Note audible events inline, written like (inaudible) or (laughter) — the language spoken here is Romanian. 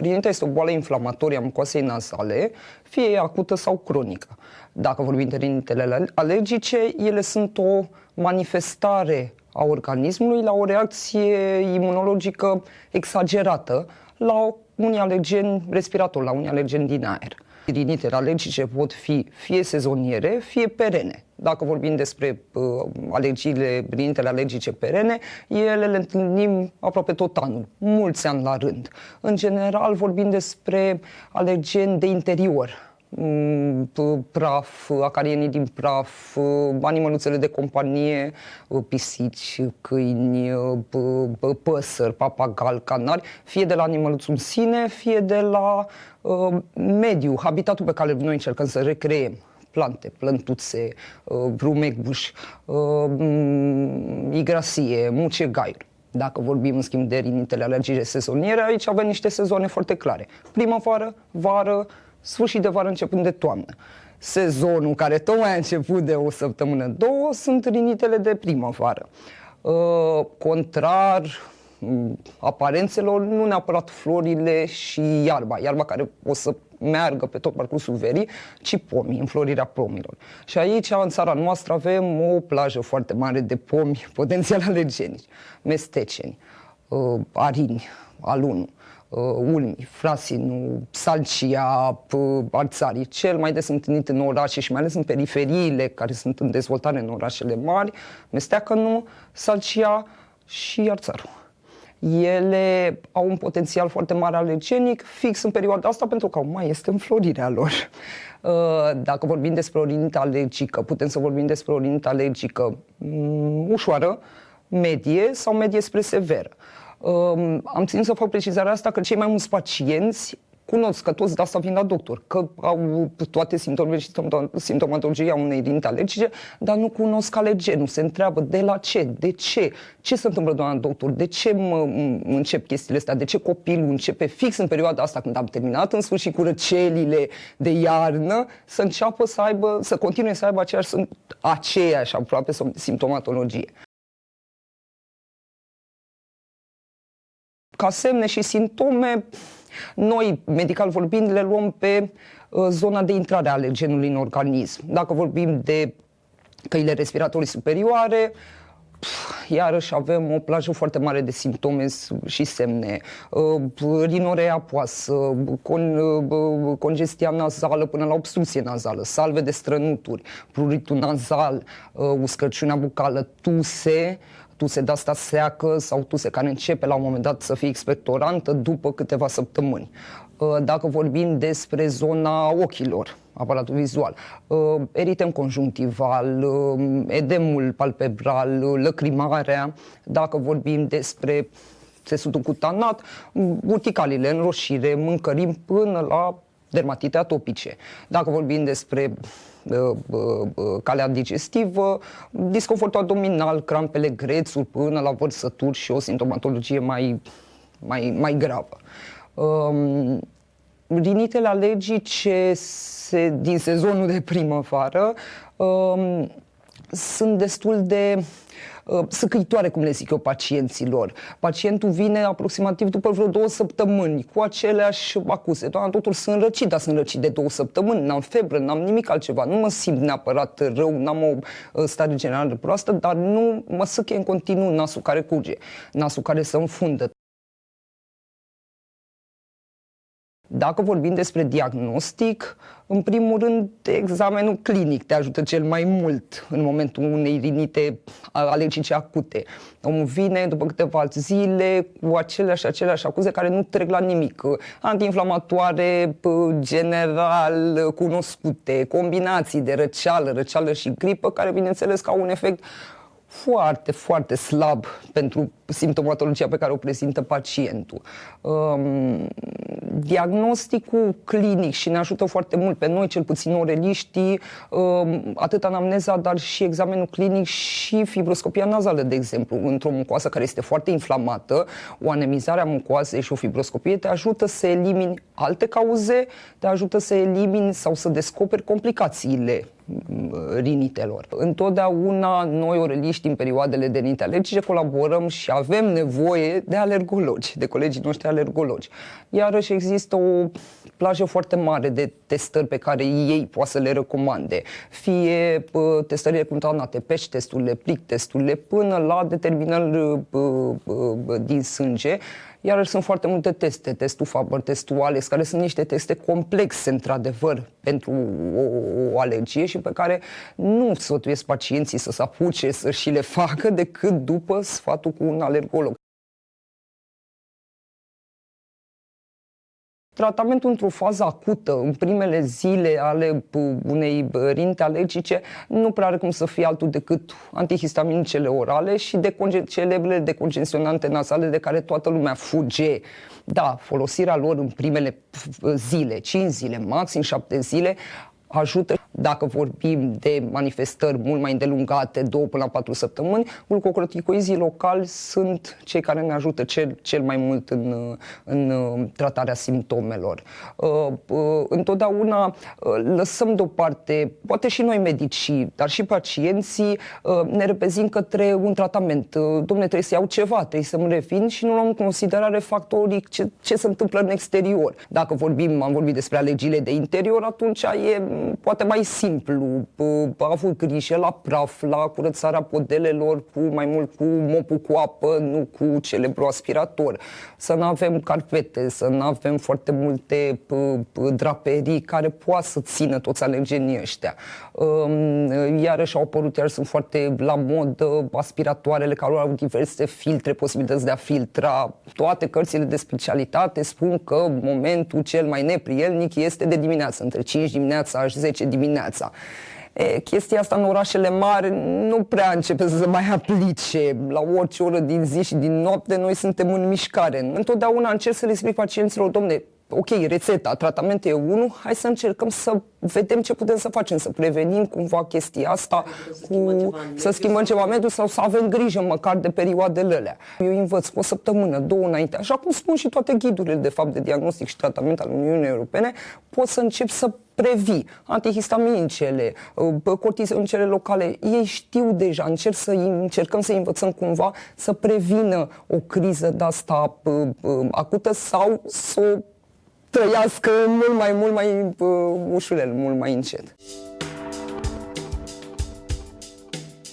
Rinita este o boală inflamatorie a mucoasei nasale, fie acută sau cronică. Dacă vorbim de rinitele alergice, ele sunt o manifestare a organismului la o reacție imunologică exagerată la unii alergeni respiratori, la unii alergeni din aer. Rinitele alergice pot fi fie sezoniere, fie perene. Dacă vorbim despre uh, alergiile, rinitele alergice perene, ele le întâlnim aproape tot anul, mulți ani la rând. În general vorbim despre alergeni de interior, Mm, praf, acarienii din praf, animăluțele de companie, pisici, câini, păsări, papagal, canari, fie de la animăluțul în sine, fie de la uh, mediu, habitatul pe care noi încercăm să recreem plante, plântuțe, uh, brumegbuș, uh, igrasie, mucegai. Dacă vorbim în schimb de rinitele alergice sezoniere, aici avem niște sezoane foarte clare. Primăvară, vară, sfârșit de vară începând de toamnă. Sezonul care tocmai a început de o săptămână, două, sunt rinitele de primăvară. Uh, contrar mm, aparențelor, nu neapărat florile și iarba, iarba care o să meargă pe tot parcursul verii, ci pomii, înflorirea pomilor. Și aici, în țara noastră, avem o plajă foarte mare de pomi (laughs) potențial alergenici, mesteceni, uh, arini, alunul uh, ulmi, frasinu, salcia, arțarii, cel mai des întâlnit în orașe și mai ales în periferiile care sunt în dezvoltare în orașele mari, mesteacănu, salcia și arțarul. Ele au un potențial foarte mare alergenic fix în perioada asta pentru că mai este înflorirea lor. Uh, dacă vorbim despre o rinită alergică, putem să vorbim despre o rinită alergică mm, ușoară, medie sau medie spre severă. Um, am ținut să fac precizarea asta că cei mai mulți pacienți cunosc că toți de asta vin la doctor, că au toate simptomele și simptomatologia unei rinite alergice, dar nu cunosc alergenul. Se întreabă de la ce, de ce, ce se întâmplă, doamna doctor, de ce mă, încep chestiile astea, de ce copilul începe fix în perioada asta când am terminat în sfârșit cu răcelile de iarnă, să înceapă să aibă, să continue să aibă aceeași, aceeași aproape simptomatologie. ca semne și simptome, noi, medical vorbind, le luăm pe uh, zona de intrare a alergenului în organism. Dacă vorbim de căile respiratorii superioare, iarăși avem o plajă foarte mare de simptome și semne. Uh, rinorea poasă, con, uh, congestia nazală până la obstrucție nazală, salve de strănuturi, pruritul nazal, uscăciunea bucală, tuse, tuse de asta seacă sau tuse care începe la un moment dat să fie expectorantă după câteva săptămâni. Uh, dacă vorbim despre zona ochilor, aparatul vizual, uh, eritem conjunctival, uh, edemul palpebral, lăcrimarea, dacă vorbim despre țesutul cutanat, urticalile, înroșire, mâncărim până la dermatite atopice. Dacă vorbim despre Uh, uh, uh, calea digestivă, disconfort abdominal, crampele, grețuri până la vărsături și o simptomatologie mai, mai, mai gravă. Um, rinitele alergice se, din sezonul de primăvară um, sunt destul de Uh, săcăitoare, cum le zic eu, pacienților. Pacientul vine aproximativ după vreo două săptămâni cu aceleași acuse. Doamna doctor, sunt răcit, dar sunt răcit de două săptămâni, n-am febră, n-am nimic altceva, nu mă simt neapărat rău, n-am o uh, stare generală proastă, dar nu mă săche în continuu nasul care curge, nasul care se înfundă. Dacă vorbim despre diagnostic, în primul rând, examenul clinic te ajută cel mai mult în momentul unei rinite alergice acute. Omul vine după câteva zile cu aceleași, aceleași acuze care nu trec la nimic. Antiinflamatoare, general cunoscute, combinații de răceală, răceală și gripă, care bineînțeles că au un efect foarte, foarte slab pentru simptomatologia pe care o prezintă pacientul. Um, diagnosticul clinic și ne ajută foarte mult pe noi, cel puțin oreliștii, um, atât anamneza, dar și examenul clinic și fibroscopia nazală, de exemplu, într-o mucoasă care este foarte inflamată, o anemizare a mucoasei și o fibroscopie te ajută să elimini alte cauze, te ajută să elimini sau să descoperi complicațiile rinitelor. Întotdeauna noi, oreliști, în perioadele de rinite alergice, colaborăm și avem nevoie de alergologi, de colegii noștri alergologi. Iarăși există o plajă foarte mare de testări pe care ei poate să le recomande. Fie testările contaminate, pești testurile, plic testurile, până la determinări din sânge, iar sunt foarte multe teste, testul Faber, testul Alex, care sunt niște teste complexe, într-adevăr, pentru o, o alergie și pe care nu sfătuiesc pacienții să se apuce să și le facă decât după sfatul cu un alergolog. Tratamentul într-o fază acută, în primele zile ale unei rinte alergice, nu prea are cum să fie altul decât antihistaminicele orale și de celebrele decongestionante nasale de care toată lumea fuge. Da, folosirea lor în primele zile, 5 zile, maxim 7 zile, ajută dacă vorbim de manifestări mult mai îndelungate, două până la patru săptămâni, glucocorticoizii locali sunt cei care ne ajută cel, cel mai mult în, în tratarea simptomelor. Uh, uh, întotdeauna uh, lăsăm deoparte, poate și noi medici, dar și pacienții ne reprezint către un tratament. Domne, trebuie să iau ceva, trebuie să-mi revin și nu luăm în considerare factorii ce, ce se întâmplă în exterior. Dacă vorbim, am vorbit despre alergiile de interior, atunci e poate mai simplu, a avut grijă la praf, la curățarea podelelor, cu mai mult cu mopul cu apă, nu cu celebru aspirator. Să nu avem carpete, să nu avem foarte multe draperii care poate să țină toți alergenii ăștia. Um, iarăși au apărut, iar sunt foarte la mod aspiratoarele care au diverse filtre, posibilități de a filtra. Toate cărțile de specialitate spun că momentul cel mai neprielnic este de dimineață, între 5 dimineața și 10 dimineața. E, chestia asta în orașele mari nu prea începe să se mai aplice. La orice oră din zi și din noapte noi suntem în mișcare. Întotdeauna încerc să le explic pacienților, domne, ok, rețeta, tratamentul e unul, hai să încercăm să vedem ce putem să facem, să prevenim cumva chestia asta, să cu, schimbăm ceva să schimbăm ceva mediu sau să avem grijă măcar de perioadele alea. Eu învăț cu o săptămână, două înainte, așa cum spun și toate ghidurile de fapt de diagnostic și tratament al Uniunii Europene, poți să începi să previi antihistaminicele, cortizonicele locale, ei știu deja, încerc să încercăm să învățăm cumva să prevină o criză de asta acută sau să o trăiască mult mai, mult mai uh, ușurel, mult mai încet.